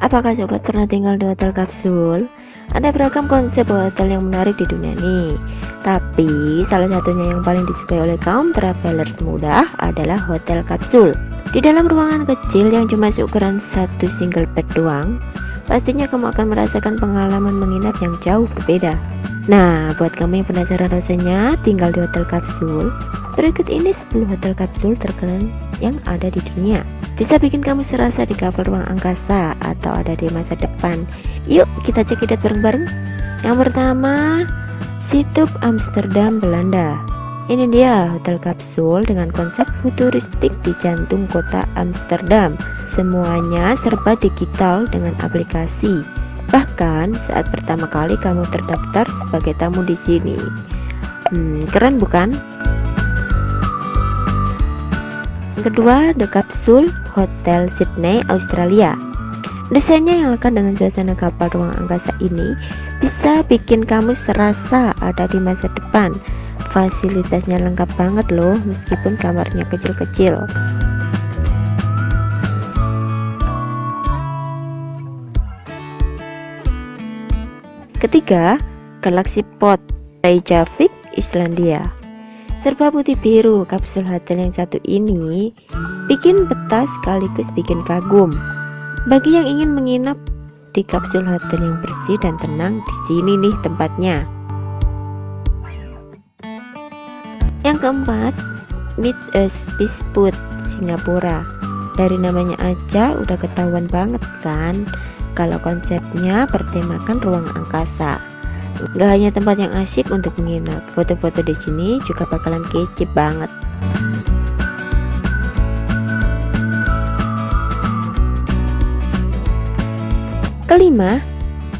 Apakah sobat pernah tinggal di hotel kapsul? Ada beragam konsep hotel yang menarik di dunia ini. Tapi salah satunya yang paling disukai oleh kaum traveler muda adalah hotel kapsul. Di dalam ruangan kecil yang cuma seukuran satu single bed doang, pastinya kamu akan merasakan pengalaman menginap yang jauh berbeda. Nah, buat kamu yang penasaran rasanya tinggal di hotel kapsul, berikut ini 10 hotel kapsul terkeren yang ada di dunia bisa bikin kamu serasa di kapal ruang angkasa atau ada di masa depan. Yuk kita cekidot bareng-bareng. Yang pertama Situp Amsterdam Belanda. Ini dia hotel kapsul dengan konsep futuristik di jantung kota Amsterdam. Semuanya serba digital dengan aplikasi. Bahkan saat pertama kali kamu terdaftar sebagai tamu di sini. Hmm, keren bukan yang kedua, The Capsule Hotel Sydney, Australia. Desainnya yang lekat dengan suasana kapal ruang angkasa ini bisa bikin kamu serasa ada di masa depan. Fasilitasnya lengkap banget loh, meskipun kamarnya kecil-kecil. Ketiga, Galaxy Pod Reykjavik, Islandia serba putih biru kapsul hotel yang satu ini bikin betah sekaligus bikin kagum. Bagi yang ingin menginap di kapsul hotel yang bersih dan tenang di sini nih tempatnya. Yang keempat Meet Us Bisput Singapura. Dari namanya aja udah ketahuan banget kan kalau konsepnya bertemakan ruang angkasa Gak hanya tempat yang asyik untuk menginap, foto-foto di sini juga bakalan kece banget. Kelima,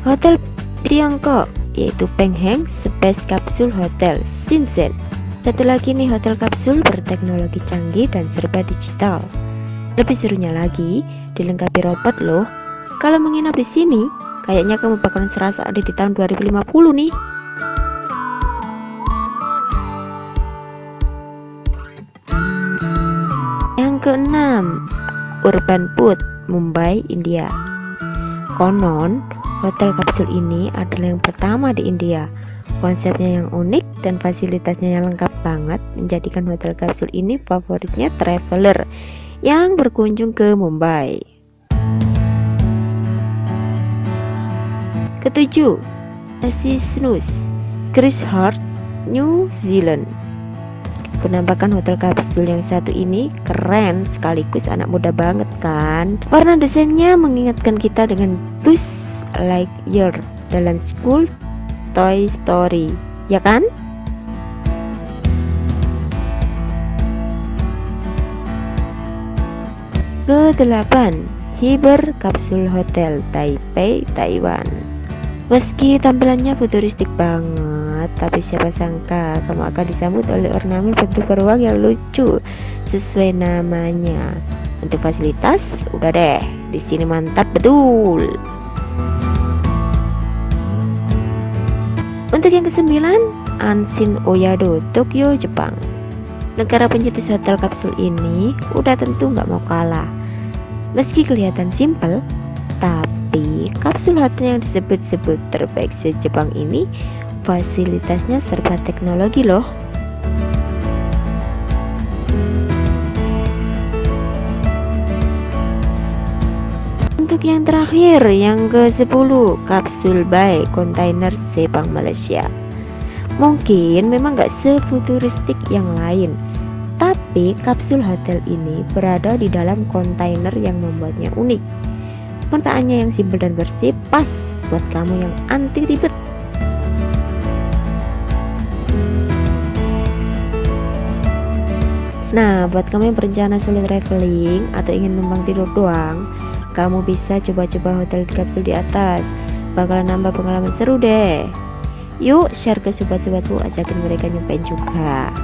hotel Tiongkok yaitu Pengheng Space Capsule Hotel Shenzhen. Satu lagi nih hotel kapsul berteknologi canggih dan serba digital. Lebih serunya lagi, dilengkapi robot loh. Kalau menginap di sini, Kayaknya kamu bakalan serasa ada di tahun 2050 nih. Yang keenam, Urban Food, Mumbai, India. Konon, hotel kapsul ini adalah yang pertama di India. Konsepnya yang unik dan fasilitasnya yang lengkap banget menjadikan hotel kapsul ini favoritnya traveler yang berkunjung ke Mumbai. Ketujuh, Snus, Chris Hart, New Zealand. Penampakan hotel kapsul yang satu ini keren sekaligus anak muda banget kan. Warna desainnya mengingatkan kita dengan Buzz Lightyear dalam School Toy Story, ya kan? Kedelapan, Hiber Kapsul Hotel Taipei, Taiwan. Meski tampilannya futuristik banget, tapi siapa sangka kamu akan disambut oleh ornamen bentuk beruang yang lucu sesuai namanya. Untuk fasilitas, udah deh, di sini mantap betul. Untuk yang kesembilan, Anshin Oyado, Tokyo, Jepang. Negara pencetus hotel kapsul ini udah tentu nggak mau kalah. Meski kelihatan simple, tapi tapi kapsul hotel yang disebut-sebut terbaik se-Jepang ini fasilitasnya serba teknologi loh. Untuk yang terakhir, yang ke-10, kapsul by kontainer Sepang Malaysia. Mungkin memang gak sefuturistik yang lain, tapi kapsul hotel ini berada di dalam kontainer yang membuatnya unik Pertanyaannya yang simpel dan bersih pas buat kamu yang anti ribet. Nah, buat kamu yang berencana solo traveling atau ingin numpang tidur doang, kamu bisa coba-coba hotel kapsul di atas. Bakalan nambah pengalaman seru deh. Yuk share ke sobat-sobatmu, ajakin mereka nyobain juga.